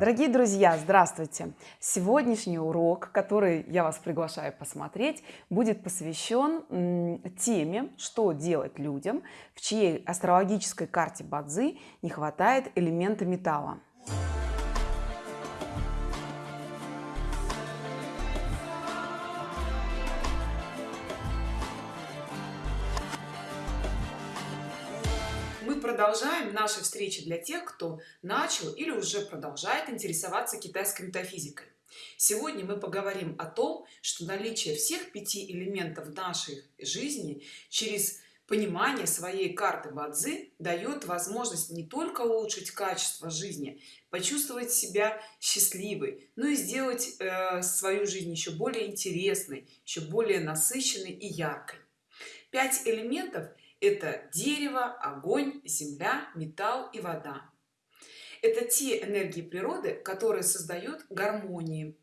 Дорогие друзья, здравствуйте! Сегодняшний урок, который я вас приглашаю посмотреть, будет посвящен теме, что делать людям, в чьей астрологической карте Бадзи не хватает элемента металла. Продолжаем наши встречи для тех кто начал или уже продолжает интересоваться китайской метафизикой. Сегодня мы поговорим о том что наличие всех пяти элементов нашей жизни через понимание своей карты бадзи дает возможность не только улучшить качество жизни почувствовать себя счастливой но и сделать э, свою жизнь еще более интересной еще более насыщенной и яркой. Пять элементов это дерево огонь земля металл и вода. Это те энергии природы которые создают гармонии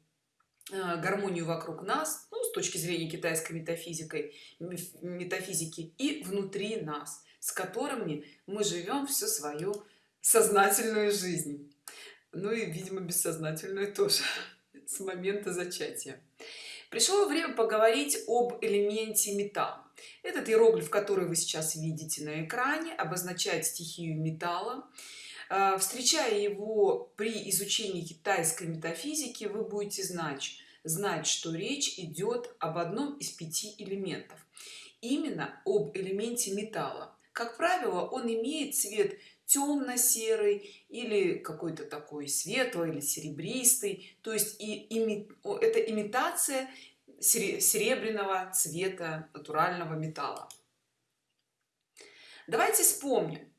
э, гармонию вокруг нас ну, с точки зрения китайской метафизикой метафизики и внутри нас с которыми мы живем всю свою сознательную жизнь. Ну и видимо бессознательную тоже с момента зачатия. Пришло время поговорить об элементе металл этот иероглиф который вы сейчас видите на экране обозначает стихию металла. А, встречая его при изучении китайской метафизики вы будете знать знать что речь идет об одном из пяти элементов. Именно об элементе металла. Как правило он имеет цвет темно-серый или какой-то такой светлый или серебристый. То есть и ими, это имитация серебряного цвета натурального металла. Давайте вспомним.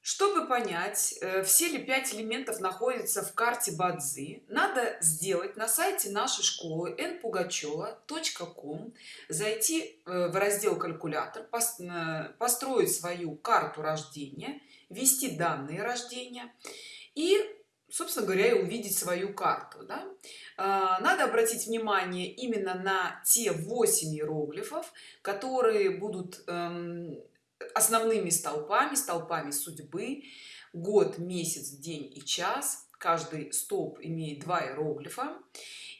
Чтобы понять э, все ли пять элементов находятся в карте бадзи надо сделать на сайте нашей школы npugacheva.com зайти э, в раздел калькулятор э, построить свою карту рождения ввести данные рождения и собственно говоря и увидеть свою карту да? А, надо обратить внимание именно на те 8 иероглифов которые будут эм, основными столпами столпами судьбы. Год месяц день и час. Каждый столб имеет два иероглифа.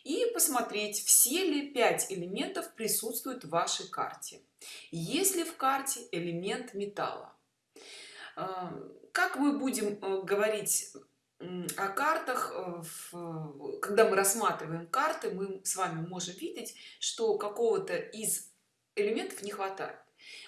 И посмотреть все ли пять элементов присутствуют в вашей карте. Если в карте элемент металла? Эм, как мы будем э, говорить о картах э, когда мы рассматриваем карты мы с вами можем видеть что какого-то из элементов не хватает.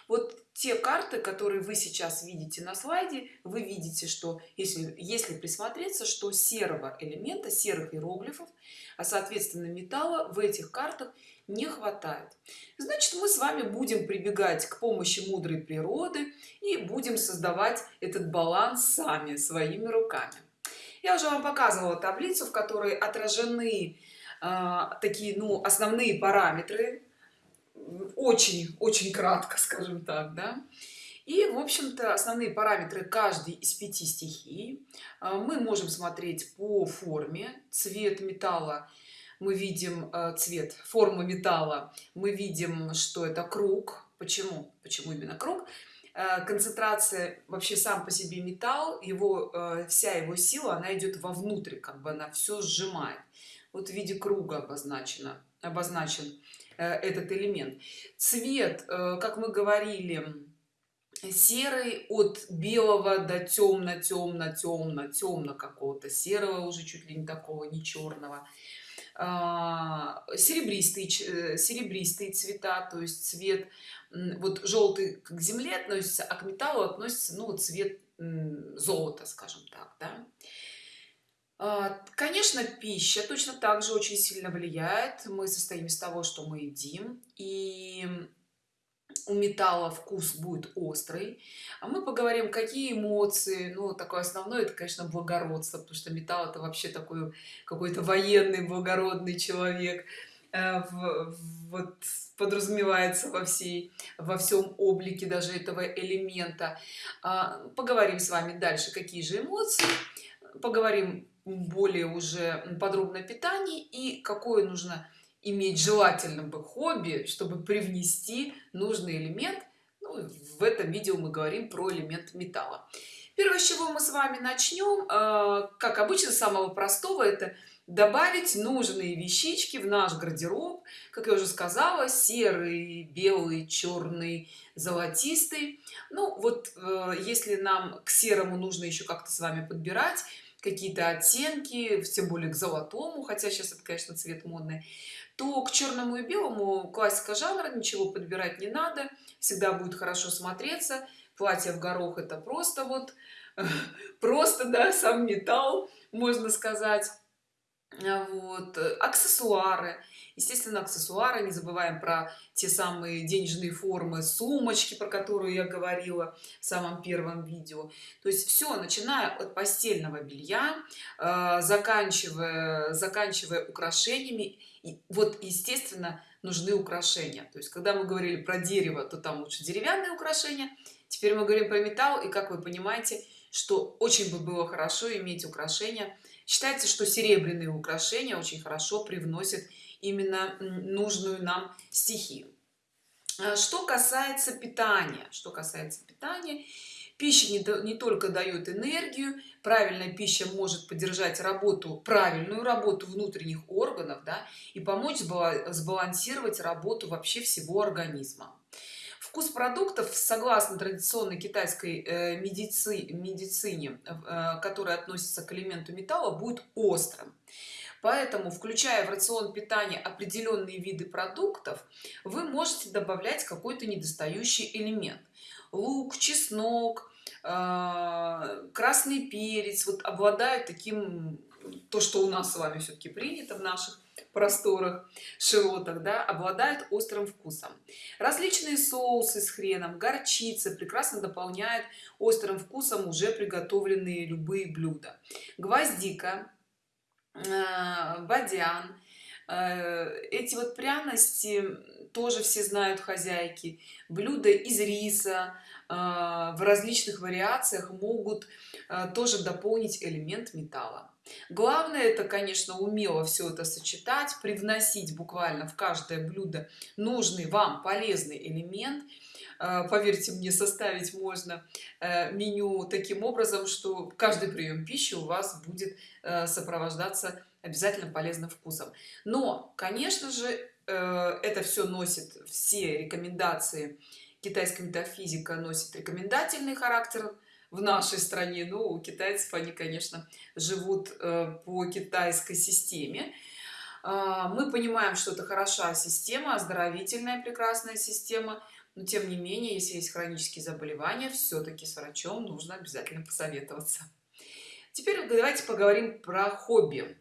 Вот те карты которые вы сейчас видите на слайде вы видите что если если присмотреться что серого элемента серых иероглифов а соответственно металла в этих картах не хватает. Значит мы с вами будем прибегать к помощи мудрой природы и будем создавать этот баланс сами своими руками я уже вам показывала таблицу в которой отражены э, такие ну основные параметры. Очень очень кратко скажем так да. И в общем-то основные параметры каждой из пяти стихий. Э, мы можем смотреть по форме. Цвет металла. Мы видим э, цвет формы металла. Мы видим что это круг. Почему? Почему именно круг концентрация вообще сам по себе металл его э, вся его сила она идет вовнутрь как бы она все сжимает. Вот в виде круга обозначено обозначен э, этот элемент. Цвет как мы говорили серый от белого до темно темно темно темно какого-то серого уже чуть ли не такого не черного серебристые серебристые цвета то есть цвет вот желтый к земле относится а к металлу относится ну цвет золота скажем так да? А, конечно пища точно так же очень сильно влияет мы состоим из того что мы едим и у металла вкус будет острый. А мы поговорим какие эмоции. Ну такое основное это конечно благородство потому что металл это вообще такой какой-то военный благородный человек Э, в, вот подразумевается во всей во всем облике даже этого элемента. А, поговорим с вами дальше какие же эмоции. Поговорим более уже подробно о питании и какое нужно иметь желательным бы хобби чтобы привнести нужный элемент. Ну, в этом видео мы говорим про элемент металла. Первое с чего мы с вами начнем э, как обычно самого простого это добавить нужные вещички в наш гардероб. Как я уже сказала серый белый черный золотистый. Ну вот э, если нам к серому нужно еще как-то с вами подбирать какие-то оттенки тем более к золотому хотя сейчас это конечно цвет модный то к черному и белому классика жанра ничего подбирать не надо всегда будет хорошо смотреться. Платье в горох это просто вот просто да сам металл можно сказать вот аксессуары. Естественно аксессуары не забываем про те самые денежные формы сумочки про которую я говорила в самом первом видео. То есть все начиная от постельного белья э, заканчивая заканчивая украшениями и вот естественно нужны украшения. То есть когда мы говорили про дерево то там лучше деревянные украшения теперь мы говорим про металл и как вы понимаете что очень бы было хорошо иметь украшения считается что серебряные украшения очень хорошо привносят именно нужную нам стихию. А что касается питания что касается питания пища не, не только дает энергию правильная пища может поддержать работу правильную работу внутренних органов да, и помочь сбалансировать работу вообще всего организма вкус продуктов согласно традиционной китайской э, медици, медицине э, которая относится к элементу металла будет острым. Поэтому включая в рацион питания определенные виды продуктов вы можете добавлять какой-то недостающий элемент. Лук чеснок э, красный перец вот обладают таким то что у нас с вами все-таки принято в наших просторах широтах да, обладают острым вкусом. Различные соусы с хреном горчица прекрасно дополняет острым вкусом уже приготовленные любые блюда. Гвоздика Э, бадян э, эти вот пряности тоже все знают хозяйки. Блюда из риса э, в различных вариациях могут тоже дополнить элемент металла главное это конечно умело все это сочетать привносить буквально в каждое блюдо нужный вам полезный элемент. Поверьте мне составить можно меню таким образом что каждый прием пищи у вас будет Э, сопровождаться обязательно полезным вкусом. Но конечно же э, это все носит все рекомендации. Китайская метафизика носит рекомендательный характер в нашей стране но у китайцев они конечно живут э, по китайской системе. А, мы понимаем что это хорошая система оздоровительная прекрасная система но тем не менее если есть хронические заболевания все-таки с врачом нужно обязательно посоветоваться. Теперь давайте поговорим про хобби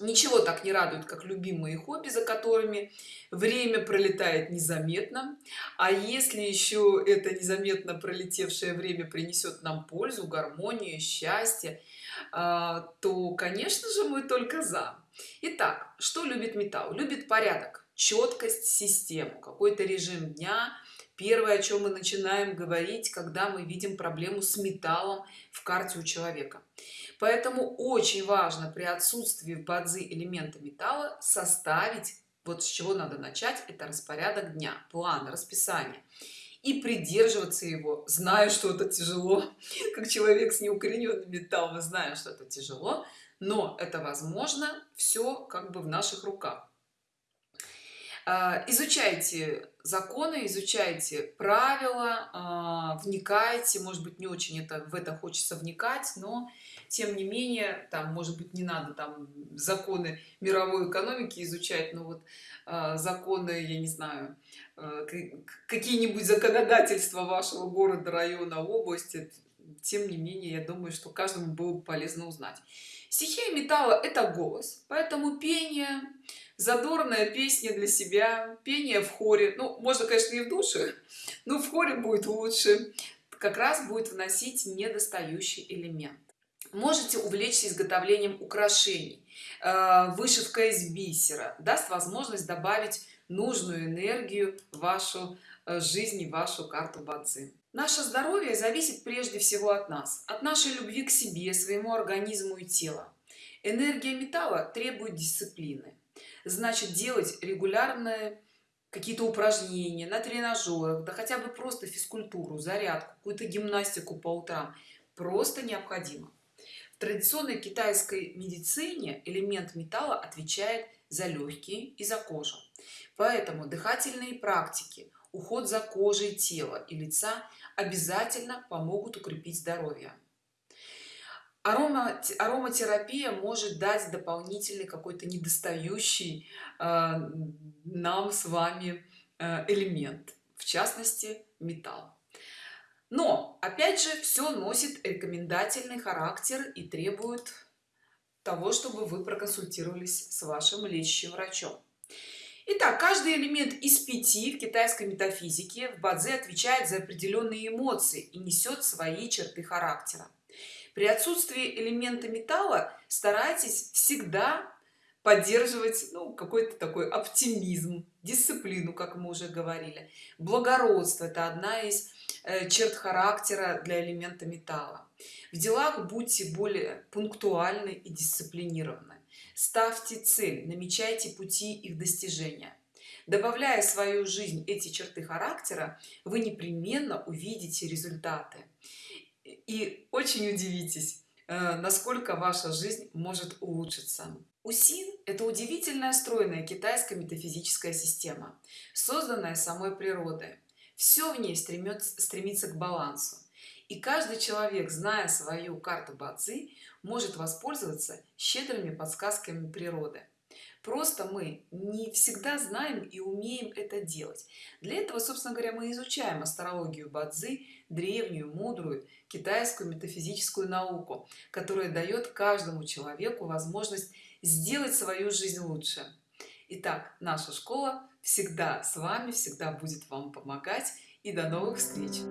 ничего так не радует как любимые хобби за которыми время пролетает незаметно. А если еще это незаметно пролетевшее время принесет нам пользу гармонию счастье а, то конечно же мы только за. Итак, что любит металл? Любит порядок четкость систему какой-то режим дня первое о чем мы начинаем говорить когда мы видим проблему с металлом в карте у человека. Поэтому очень важно при отсутствии в бадзи элемента металла составить вот с чего надо начать это распорядок дня план расписание. И придерживаться его знаю что это тяжело как человек с неукорененным металлом знаю что это тяжело но это возможно все как бы в наших руках изучайте законы изучайте правила а, вникайте. Может быть не очень это в это хочется вникать но тем не менее там может быть не надо там законы мировой экономики изучать но вот а, законы я не знаю какие-нибудь законодательства вашего города района области. Тем не менее я думаю что каждому было бы полезно узнать. Стихия металла это голос поэтому пение задорная песня для себя пение в хоре. Ну можно конечно и в душе но в хоре будет лучше. Как раз будет вносить недостающий элемент. Можете увлечься изготовлением украшений. Э, вышивка из бисера даст возможность добавить нужную энергию в вашу э, жизнь и вашу карту бадзи. Наше здоровье зависит прежде всего от нас от нашей любви к себе своему организму и телу энергия металла требует дисциплины значит делать регулярные какие-то упражнения на тренажерах да хотя бы просто физкультуру зарядку какую-то гимнастику по утрам просто необходимо. В традиционной китайской медицине элемент металла отвечает за легкие и за кожу. Поэтому дыхательные практики уход за кожей тела и лица обязательно помогут укрепить здоровье арома ароматерапия может дать дополнительный какой-то недостающий э, нам с вами э, элемент в частности металл. Но опять же все носит рекомендательный характер и требует того чтобы вы проконсультировались с вашим лечащим врачом. Итак, каждый элемент из пяти в китайской метафизике в бадзе отвечает за определенные эмоции и несет свои черты характера при отсутствии элемента металла старайтесь всегда поддерживать ну, какой-то такой оптимизм дисциплину как мы уже говорили. Благородство это одна из э, черт характера для элемента металла. В делах будьте более пунктуальны и дисциплинированы. Ставьте цель намечайте пути их достижения. Добавляя в свою жизнь эти черты характера вы непременно увидите результаты и очень удивитесь э, насколько ваша жизнь может улучшиться. Усин это удивительная стройная китайская метафизическая система созданная самой природой. Все в ней стремится стремится к балансу. И каждый человек зная свою карту бадзи может воспользоваться щедрыми подсказками природы просто мы не всегда знаем и умеем это делать. Для этого собственно говоря мы изучаем астрологию бадзи древнюю мудрую китайскую метафизическую науку которая дает каждому человеку возможность сделать свою жизнь лучше. Итак, наша школа всегда с вами всегда будет вам помогать и до новых встреч